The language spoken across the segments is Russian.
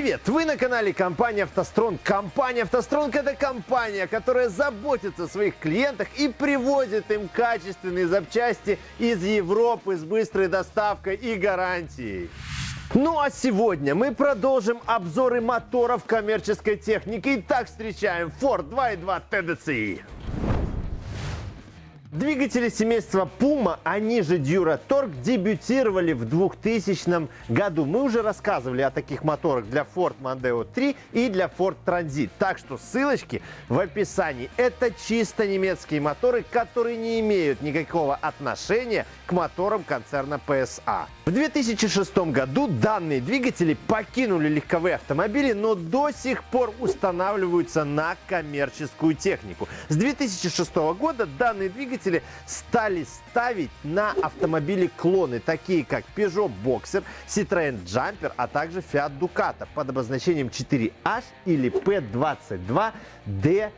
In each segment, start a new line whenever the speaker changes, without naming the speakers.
Привет! Вы на канале компании «АвтоСтронг». Компания «АвтоСтронг» — это компания, которая заботится о своих клиентах и привозит им качественные запчасти из Европы с быстрой доставкой и гарантией. Ну а сегодня мы продолжим обзоры моторов коммерческой техники. Итак, встречаем Ford 2.2 TDCi. Двигатели семейства Puma, они же Duratorq, дебютировали в 2000 году. Мы уже рассказывали о таких моторах для Ford Mondeo 3 и для Ford Transit. Так что ссылочки в описании. Это чисто немецкие моторы, которые не имеют никакого отношения к моторам концерна PSA. В 2006 году данные двигатели покинули легковые автомобили, но до сих пор устанавливаются на коммерческую технику. С 2006 года данные двигатели стали ставить на автомобили клоны, такие как Peugeot Boxer, Citroën Jumper, а также Fiat Ducato под обозначением 4H или P22D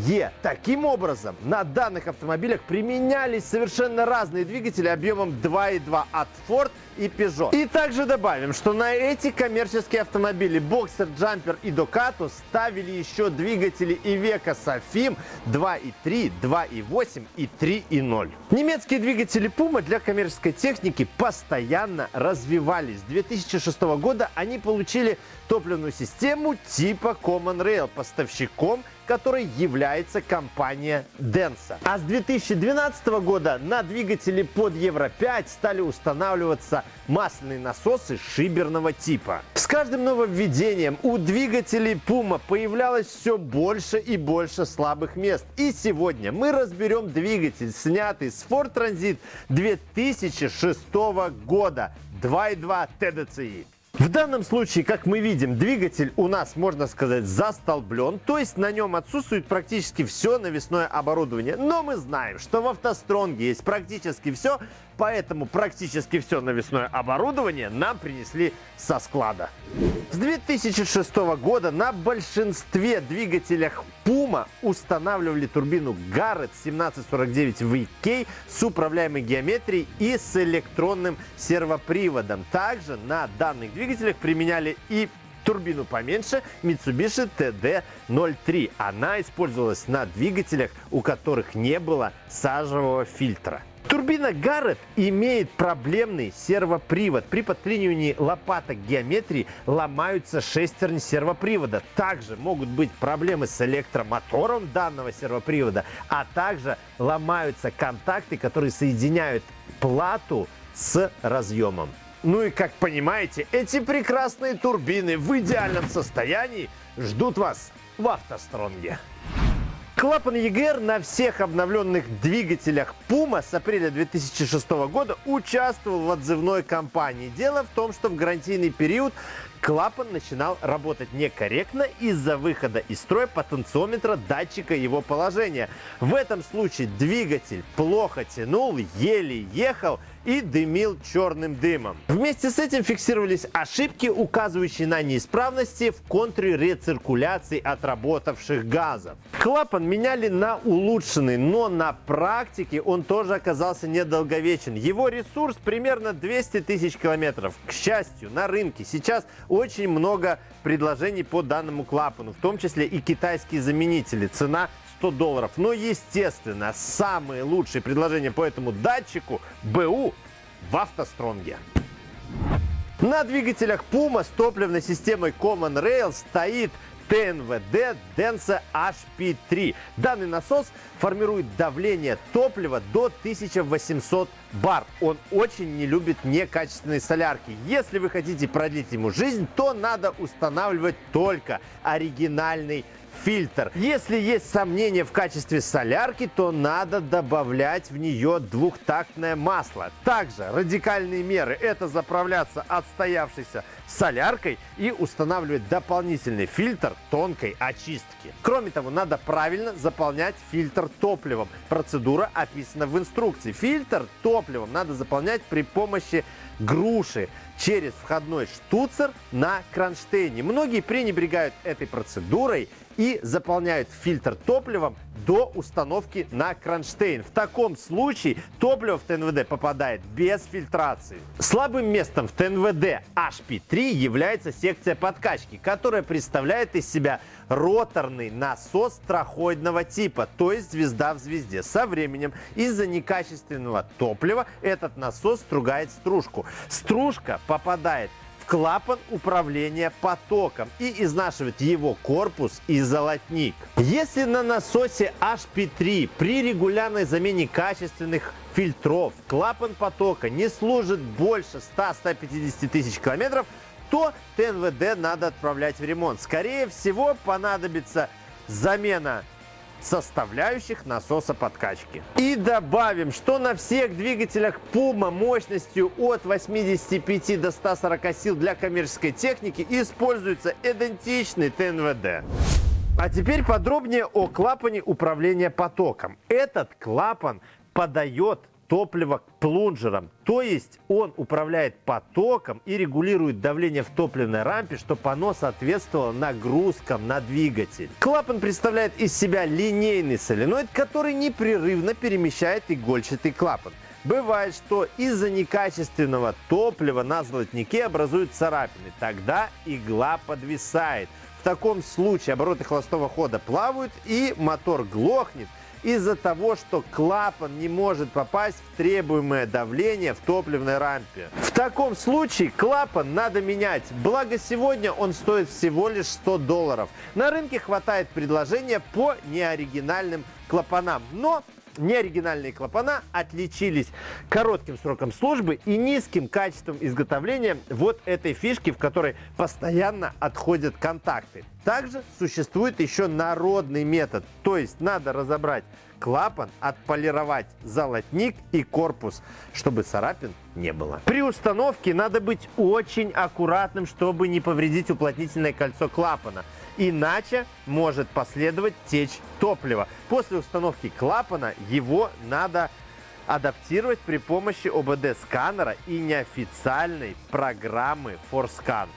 ТЕ. Таким образом, на данных автомобилях применялись совершенно разные двигатели объемом 2.2 от Ford и Peugeot. И также добавим, что на эти коммерческие автомобили Boxer, Jumper и Ducato ставили еще двигатели Iveco Sofim 2.3, 2.8 и 3.0. Немецкие двигатели Puma для коммерческой техники постоянно развивались. С 2006 года они получили топливную систему типа Common Rail поставщиком которой является компания Denso. А с 2012 года на двигатели под Евро-5 стали устанавливаться масляные насосы шиберного типа. С каждым нововведением у двигателей Puma появлялось все больше и больше слабых мест. И сегодня мы разберем двигатель, снятый с Ford Transit 2006 года 2.2 TDCi. В данном случае, как мы видим, двигатель у нас, можно сказать, застолблен, то есть на нем отсутствует практически все навесное оборудование. Но мы знаем, что в автостронге есть практически все, поэтому практически все навесное оборудование нам принесли со склада. С 2006 года на большинстве двигателях Puma устанавливали турбину Garrett 1749 VK с управляемой геометрией и с электронным сервоприводом. Также на данных двигателях применяли и турбину поменьше Mitsubishi TD03. Она использовалась на двигателях, у которых не было сажевого фильтра. Турбина Гаррет имеет проблемный сервопривод. При подклинивании лопаток геометрии ломаются шестерни сервопривода. Также могут быть проблемы с электромотором данного сервопривода, а также ломаются контакты, которые соединяют плату с разъемом. Ну и как понимаете, эти прекрасные турбины в идеальном состоянии ждут вас в автостронге. Клапан EGR на всех обновленных двигателях Puma с апреля 2006 года участвовал в отзывной кампании. Дело в том, что в гарантийный период клапан начинал работать некорректно из-за выхода из строя потенциометра датчика его положения. В этом случае двигатель плохо тянул, еле ехал и дымил черным дымом. Вместе с этим фиксировались ошибки, указывающие на неисправности в контуре рециркуляции отработавших газов. Клапан меняли на улучшенный, но на практике он тоже оказался недолговечен. Его ресурс примерно 200 тысяч километров. К счастью, на рынке сейчас очень много предложений по данному клапану, в том числе и китайские заменители. Цена 100 долларов. Но, естественно, самые лучшие предложения по этому датчику БУ в автостронге. На двигателях Puma с топливной системой Common Rail стоит ТНВД Denso HP3. Данный насос формирует давление топлива до 1800 бар. Он очень не любит некачественные солярки. Если вы хотите продлить ему жизнь, то надо устанавливать только оригинальный фильтр. Если есть сомнения в качестве солярки, то надо добавлять в нее двухтактное масло. Также радикальные меры – это заправляться отстоявшейся соляркой и устанавливать дополнительный фильтр тонкой очистки. Кроме того, надо правильно заполнять фильтр топливом. Процедура описана в инструкции. Фильтр топливом надо заполнять при помощи груши через входной штуцер на кронштейне. Многие пренебрегают этой процедурой и заполняют фильтр топливом до установки на кронштейн. В таком случае топливо в ТНВД попадает без фильтрации. Слабым местом в ТНВД HP3 является секция подкачки, которая представляет из себя роторный насос трахоидного типа, то есть звезда в звезде. Со временем из-за некачественного топлива этот насос стругает стружку. Стружка попадает клапан управления потоком и изнашивает его корпус и золотник. Если на насосе HP3 при регулярной замене качественных фильтров клапан потока не служит больше 100-150 тысяч километров, то ТНВД надо отправлять в ремонт. Скорее всего понадобится замена составляющих насоса подкачки. И добавим, что на всех двигателях Puma мощностью от 85 до 140 сил для коммерческой техники используется идентичный ТНВД. А теперь подробнее о клапане управления потоком. Этот клапан подает топлива к плунжерам. То есть он управляет потоком и регулирует давление в топливной рампе, чтобы оно соответствовало нагрузкам на двигатель. Клапан представляет из себя линейный соленоид, который непрерывно перемещает игольчатый клапан. Бывает, что из-за некачественного топлива на золотнике образуют царапины. Тогда игла подвисает. В таком случае обороты холостого хода плавают и мотор глохнет – из-за того, что клапан не может попасть в требуемое давление в топливной рампе. В таком случае клапан надо менять, благо сегодня он стоит всего лишь 100 долларов. На рынке хватает предложения по неоригинальным клапанам, но неоригинальные клапана отличились коротким сроком службы и низким качеством изготовления вот этой фишки, в которой постоянно отходят контакты. Также существует еще народный метод, то есть надо разобрать клапан, отполировать золотник и корпус, чтобы царапин не было. При установке надо быть очень аккуратным, чтобы не повредить уплотнительное кольцо клапана. Иначе может последовать течь топлива. После установки клапана его надо адаптировать при помощи ОБД-сканера и неофициальной программы ForScan.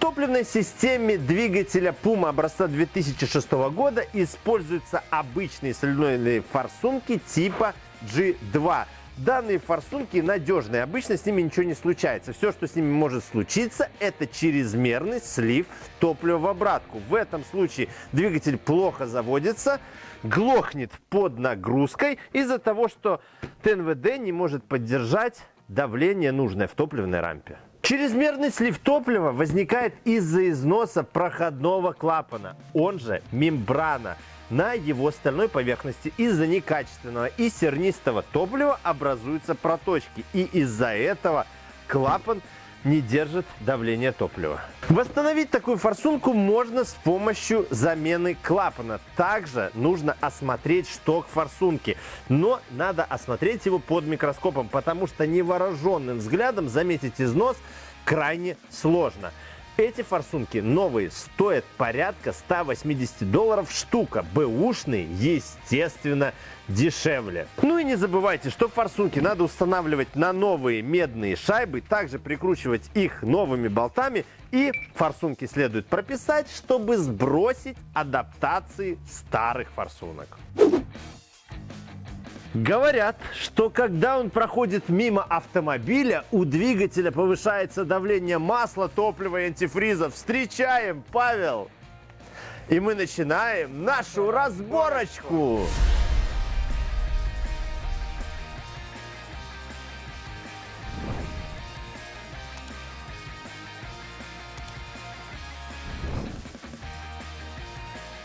Топливной системе двигателя Puma образца 2006 года используются обычные соленоидные форсунки типа G2. Данные форсунки надежные, обычно с ними ничего не случается. Все, что с ними может случиться, это чрезмерный слив топлива в обратку. В этом случае двигатель плохо заводится, глохнет под нагрузкой из-за того, что ТНВД не может поддержать давление нужное в топливной рампе. Чрезмерный слив топлива возникает из-за износа проходного клапана, он же мембрана – на его стальной поверхности из-за некачественного и сернистого топлива образуются проточки. И из-за этого клапан не держит давление топлива. Восстановить такую форсунку можно с помощью замены клапана. Также нужно осмотреть шток форсунки, но надо осмотреть его под микроскопом, потому что невооруженным взглядом заметить износ крайне сложно. Эти форсунки новые стоят порядка 180 долларов штука. Бэушные, естественно, дешевле. Ну и не забывайте, что форсунки надо устанавливать на новые медные шайбы, также прикручивать их новыми болтами и форсунки следует прописать, чтобы сбросить адаптации старых форсунок. Говорят, что когда он проходит мимо автомобиля, у двигателя повышается давление масла, топлива и антифриза. Встречаем, Павел! И мы начинаем нашу разборочку!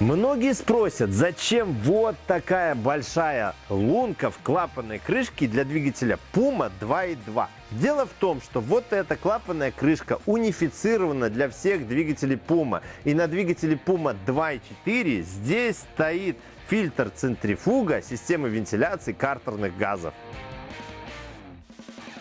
Многие спросят, зачем вот такая большая лунка в клапанной крышке для двигателя Puma 2.2. Дело в том, что вот эта клапанная крышка унифицирована для всех двигателей Puma. И на двигателе Puma 2.4 здесь стоит фильтр центрифуга системы вентиляции картерных газов.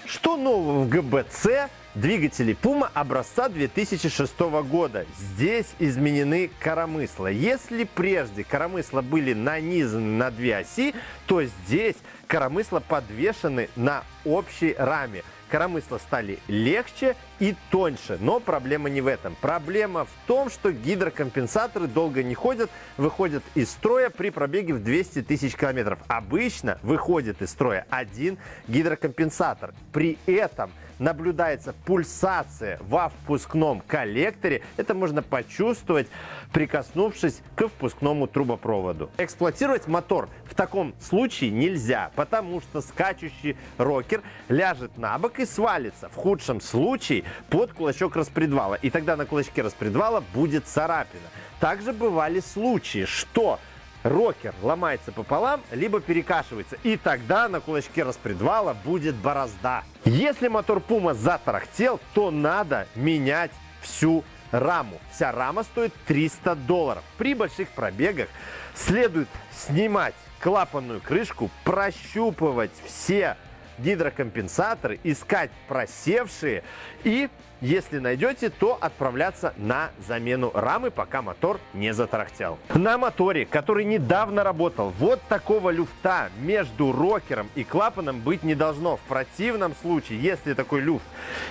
Что нового в ГБЦ двигателей Puma образца 2006 года. Здесь изменены коромысла. Если прежде коромысла были нанизаны на две оси, то здесь коромысла подвешены на общей раме. коромысла стали легче и тоньше. Но проблема не в этом. Проблема в том, что гидрокомпенсаторы долго не ходят, выходят из строя при пробеге в 200 тысяч километров. Обычно выходит из строя один гидрокомпенсатор. При этом наблюдается пульсация во впускном коллекторе. Это можно почувствовать, прикоснувшись к впускному трубопроводу. Эксплуатировать мотор в таком случае нельзя, потому что скачущий рокер ляжет на бок и свалится. В худшем случае под кулачок распредвала. И тогда на кулачке распредвала будет царапина. Также бывали случаи, что рокер ломается пополам, либо перекашивается. И тогда на кулачке распредвала будет борозда. Если мотор Puma затарахтел, то надо менять всю раму. Вся рама стоит 300 долларов. При больших пробегах следует снимать клапанную крышку, прощупывать все гидрокомпенсаторы, искать просевшие и если найдете, то отправляться на замену рамы, пока мотор не затарахтел. На моторе, который недавно работал, вот такого люфта между рокером и клапаном быть не должно. В противном случае, если такой люфт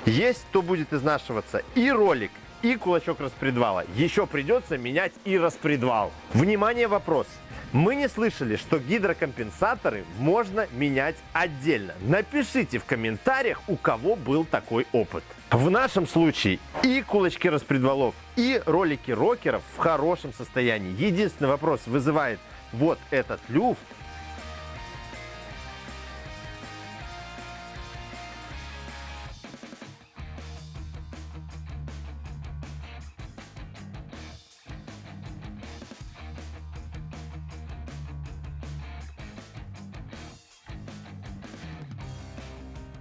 есть, то будет изнашиваться и ролик, и кулачок распредвала. Еще придется менять и распредвал. Внимание, вопрос. Мы не слышали, что гидрокомпенсаторы можно менять отдельно. Напишите в комментариях, у кого был такой опыт. В нашем случае и кулачки распредвалов, и ролики рокеров в хорошем состоянии. Единственный вопрос вызывает вот этот люфт,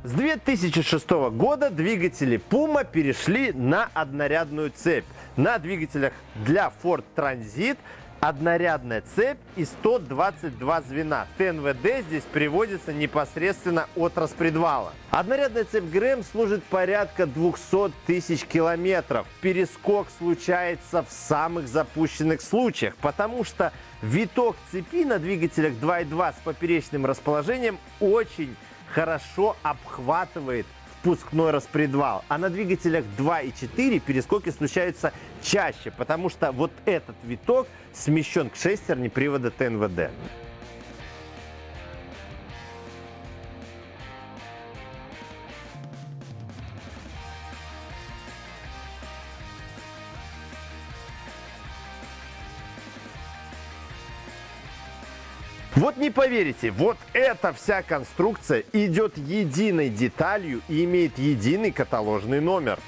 С 2006 года двигатели Puma перешли на однорядную цепь. На двигателях для Ford Transit однорядная цепь и 122 звена. ТНВД здесь приводится непосредственно от распредвала. Однорядная цепь ГРМ служит порядка 200 тысяч километров. Перескок случается в самых запущенных случаях, потому что виток цепи на двигателях 2.2 с поперечным расположением очень хорошо обхватывает впускной распредвал. А на двигателях 2 и 4 перескоки случаются чаще, потому что вот этот виток смещен к шестерне привода ТНВД. Не поверите, вот эта вся конструкция идет единой деталью и имеет единый каталожный номер.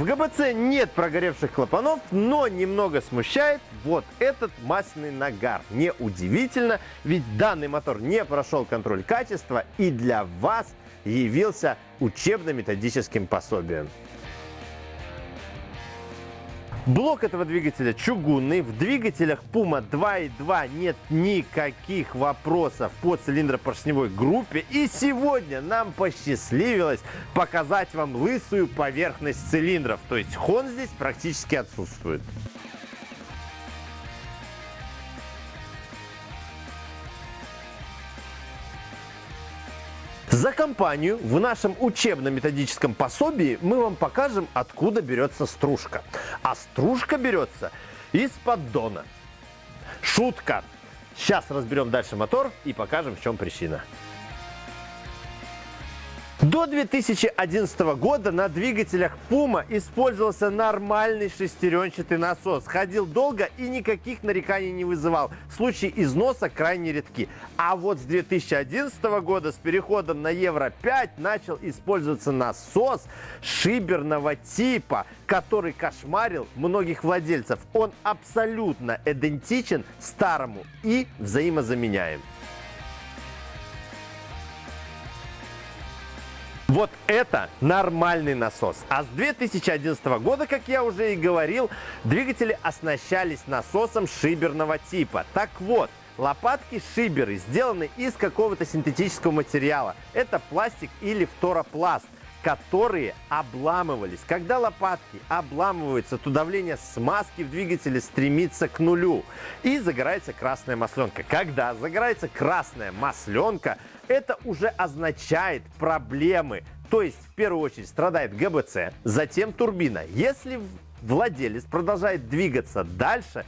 В ГБЦ нет прогоревших клапанов, но немного смущает вот этот масляный нагар. Неудивительно, ведь данный мотор не прошел контроль качества и для вас явился учебно-методическим пособием. Блок этого двигателя чугунный. В двигателях Puma 2.2 нет никаких вопросов по цилиндропоршневой группе. И сегодня нам посчастливилось показать вам лысую поверхность цилиндров. То есть хон здесь практически отсутствует. За компанию в нашем учебно-методическом пособии мы вам покажем, откуда берется стружка. А стружка берется из поддона. Шутка. Сейчас разберем дальше мотор и покажем, в чем причина. До 2011 года на двигателях Puma использовался нормальный шестеренчатый насос. Ходил долго и никаких нареканий не вызывал. Случаи износа крайне редки. А вот с 2011 года с переходом на Евро-5 начал использоваться насос шиберного типа, который кошмарил многих владельцев. Он абсолютно идентичен старому и взаимозаменяем. Вот это нормальный насос. А с 2011 года, как я уже и говорил, двигатели оснащались насосом шиберного типа. Так вот, Лопатки шиберы сделаны из какого-то синтетического материала. Это пластик или фторопласт которые обламывались. Когда лопатки обламываются, то давление смазки в двигателе стремится к нулю и загорается красная масленка. Когда загорается красная масленка, это уже означает проблемы. То есть в первую очередь страдает ГБЦ, затем турбина. Если владелец продолжает двигаться дальше,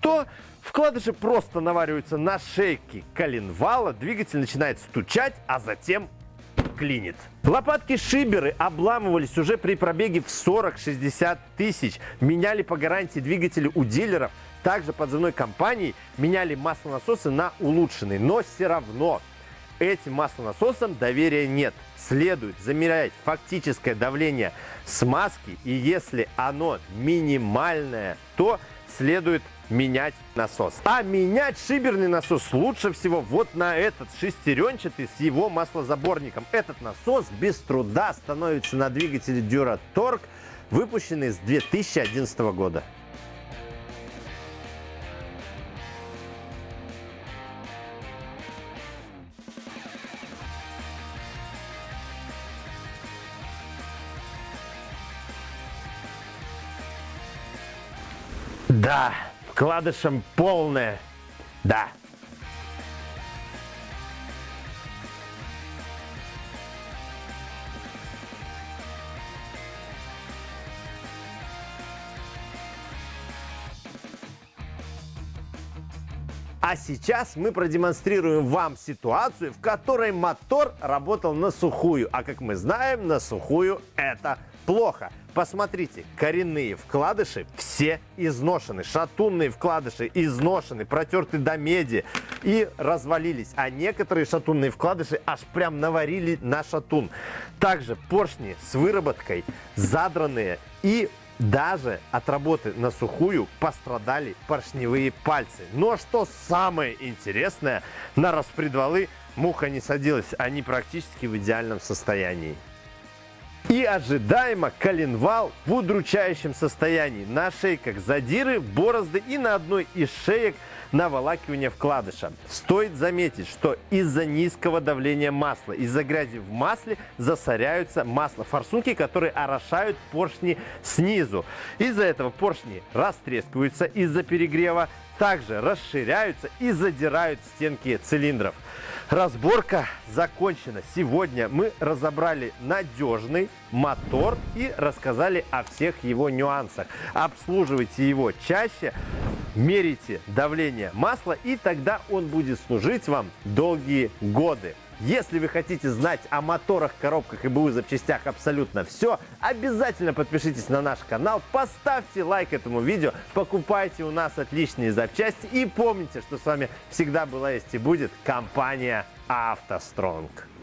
то вкладыши просто навариваются на шейке коленвала, двигатель начинает стучать, а затем клинит. Лопатки-шиберы обламывались уже при пробеге в 40-60 тысяч. Меняли по гарантии двигатели у дилеров. Также подзывной компании меняли маслонасосы на улучшенные. Но все равно этим маслонасосам доверия нет. Следует замерять фактическое давление смазки. И если оно минимальное, то следует менять насос. А менять шиберный насос лучше всего вот на этот шестеренчатый с его маслозаборником. Этот насос без труда становится на двигателе Duratorq, выпущенный с 2011 года. Да, вкладышем полное. Да. А сейчас мы продемонстрируем вам ситуацию, в которой мотор работал на сухую. А как мы знаем, на сухую это плохо. Посмотрите, коренные вкладыши все изношены, шатунные вкладыши изношены, протерты до меди и развалились. А некоторые шатунные вкладыши аж прям наварили на шатун. Также поршни с выработкой задранные и даже от работы на сухую пострадали поршневые пальцы. Но что самое интересное, на распредвалы муха не садилась, они практически в идеальном состоянии. И ожидаемо коленвал в удручающем состоянии. На шейках задиры, борозды и на одной из шеек наволакивание вкладыша. Стоит заметить, что из-за низкого давления масла, из-за грязи в масле засоряются масло форсунки, которые орошают поршни снизу. Из-за этого поршни растрескиваются из-за перегрева, также расширяются и задирают стенки цилиндров. Разборка закончена. Сегодня мы разобрали надежный мотор и рассказали о всех его нюансах. Обслуживайте его чаще, мерите давление масла и тогда он будет служить вам долгие годы. Если вы хотите знать о моторах, коробках и БУ запчастях абсолютно все, обязательно подпишитесь на наш канал, поставьте лайк этому видео, покупайте у нас отличные запчасти и помните, что с вами всегда была есть и будет компания «АвтоСтронг».